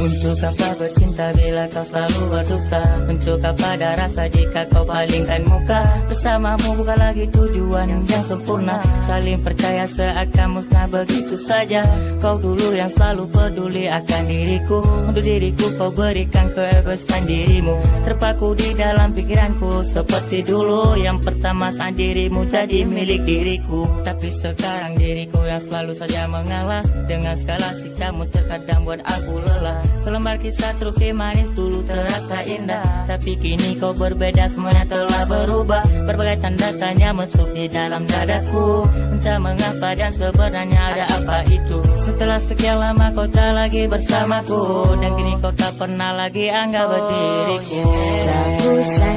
Untuk apa bercinta bila kau selalu berdusta? Untuk apa ada rasa jika kau palingkan muka? Bersamamu bukan lagi tujuan yang sempurna. Saling percaya seakan musnah begitu saja. Kau dulu yang selalu peduli akan diriku. Untuk diriku kau berikan keegoisan dirimu. Terpaku di dalam pikiranku seperti dulu. Yang pertama saat dirimu jadi milik diriku. Tapi sekarang diriku yang selalu saja mengalah. Dengan skala sikapmu terkadang buat aku lelah Selembar kisah truki manis dulu terasa indah. Tapi kini kau berbeda semuanya telah berubah. Berbagai tanda tanya masuk di dalam dadaku. Entah mengapa dan sebenarnya ada apa itu. Setelah sekian lama kau tak lagi bersamaku. Dan kini kau tak pernah lagi anggap diriku. Tak kusangka